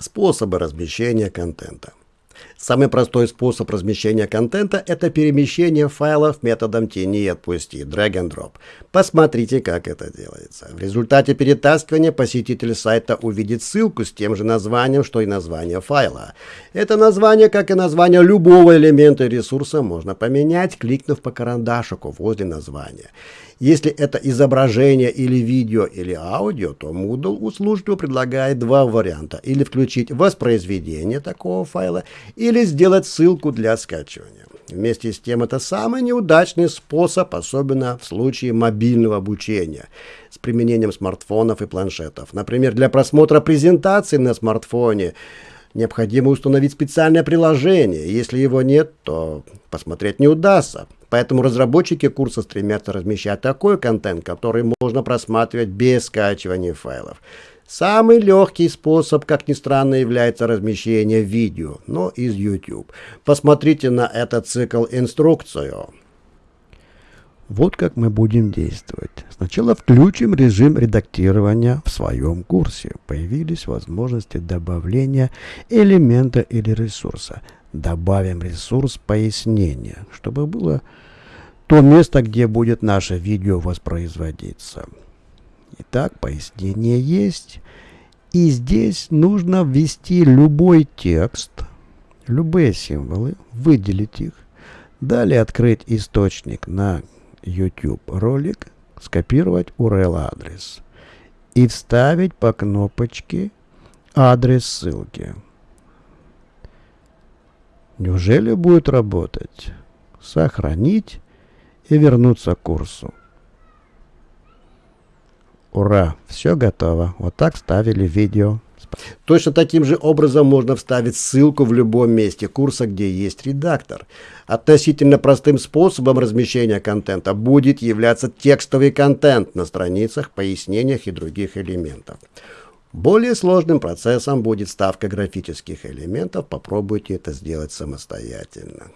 Способы размещения контента. Самый простой способ размещения контента – это перемещение файлов методом тяни и отпусти, drag and drop. Посмотрите, как это делается. В результате перетаскивания посетитель сайта увидит ссылку с тем же названием, что и название файла. Это название, как и название любого элемента ресурса, можно поменять, кликнув по карандашику возле названия. Если это изображение или видео или аудио, то Moodle услужливо предлагает два варианта. Или включить воспроизведение такого файла, или сделать ссылку для скачивания. Вместе с тем, это самый неудачный способ, особенно в случае мобильного обучения с применением смартфонов и планшетов. Например, для просмотра презентации на смартфоне необходимо установить специальное приложение. Если его нет, то посмотреть не удастся. Поэтому разработчики курса стремятся размещать такой контент, который можно просматривать без скачивания файлов. Самый легкий способ, как ни странно, является размещение видео, но из YouTube. Посмотрите на этот цикл инструкцию. Вот как мы будем действовать. Сначала включим режим редактирования в своем курсе. Появились возможности добавления элемента или ресурса. Добавим ресурс пояснения, чтобы было то место, где будет наше видео воспроизводиться. Итак, пояснение есть. И здесь нужно ввести любой текст, любые символы, выделить их. Далее открыть источник на YouTube ролик, скопировать URL адрес и вставить по кнопочке адрес ссылки. Неужели будет работать? Сохранить и вернуться к курсу. Ура! Все готово. Вот так ставили видео. Точно таким же образом можно вставить ссылку в любом месте курса, где есть редактор. Относительно простым способом размещения контента будет являться текстовый контент на страницах, пояснениях и других элементов. Более сложным процессом будет ставка графических элементов. Попробуйте это сделать самостоятельно.